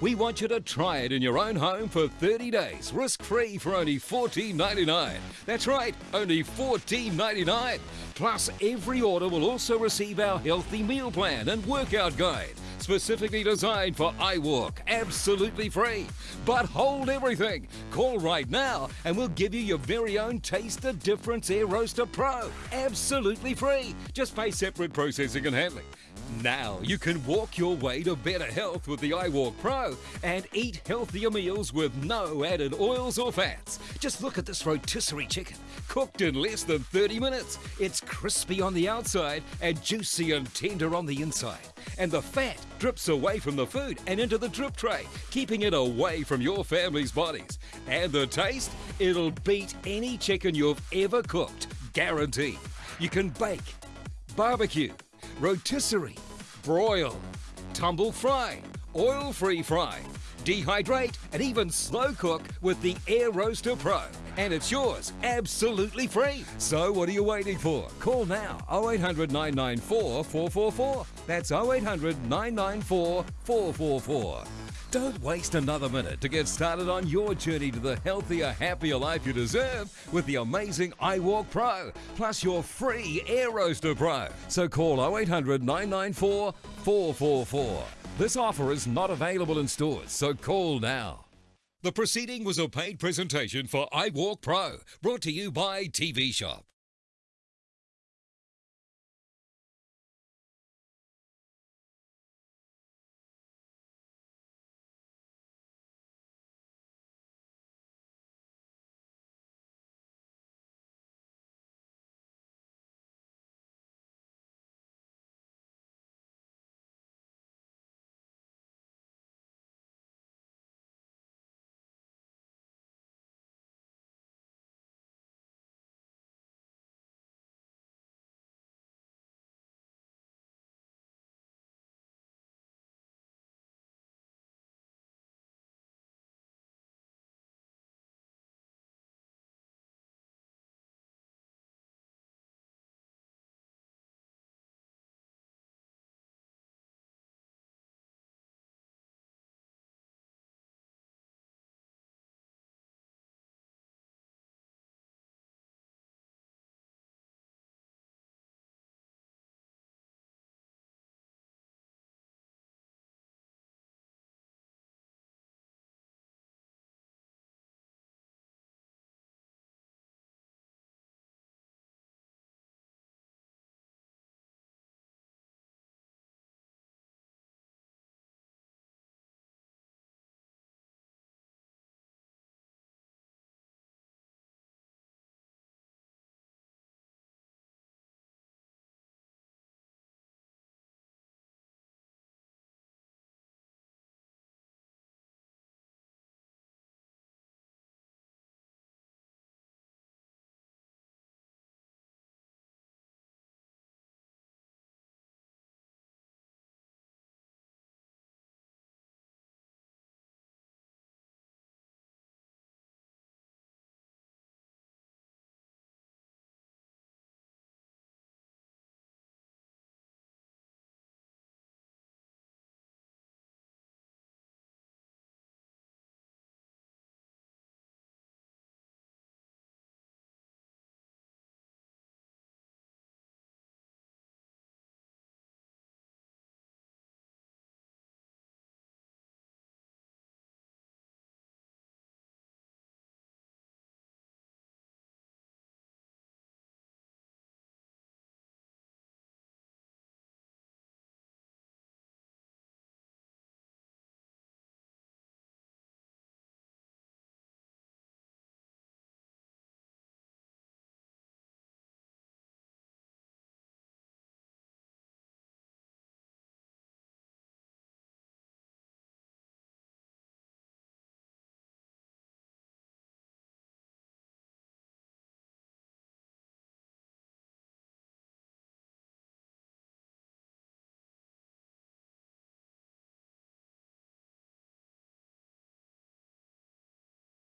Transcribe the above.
We want you to try it in your own home for 30 days, risk-free for only $14.99. That's right, only $14.99. Plus, every order will also receive our healthy meal plan and workout guide, specifically designed for iWalk, absolutely free. But hold everything. Call right now and we'll give you your very own Taste the Difference Air Roaster Pro, absolutely free. Just pay separate processing and handling. Now you can walk your way to better health with the iWalk Pro and eat healthier meals with no added oils or fats. Just look at this rotisserie chicken, cooked in less than 30 minutes. It's crispy on the outside and juicy and tender on the inside. And the fat drips away from the food and into the drip tray, keeping it away from your family's bodies. And the taste? It'll beat any chicken you've ever cooked, guaranteed. You can bake, barbecue, rotisserie, broil, tumble fry, oil free fry, dehydrate, and even slow cook with the Air Roaster Pro. And it's yours absolutely free. So what are you waiting for? Call now 0800 994 444. That's 0800 994 444. Don't waste another minute to get started on your journey to the healthier, happier life you deserve with the amazing iWalk Pro, plus your free Air Roaster Pro. So call 0800 994 444. This offer is not available in stores, so call now. The proceeding was a paid presentation for iWalk Pro, brought to you by TV Shop.